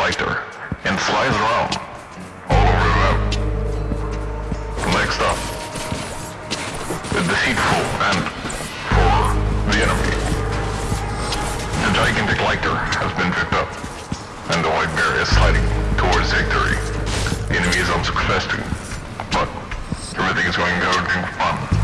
glider and slides around all over the map. Next up, the deceitful and for the enemy. The gigantic lighter has been picked up, and the white bear is sliding towards victory. The enemy is unsuccessful, but everything is going according to plan.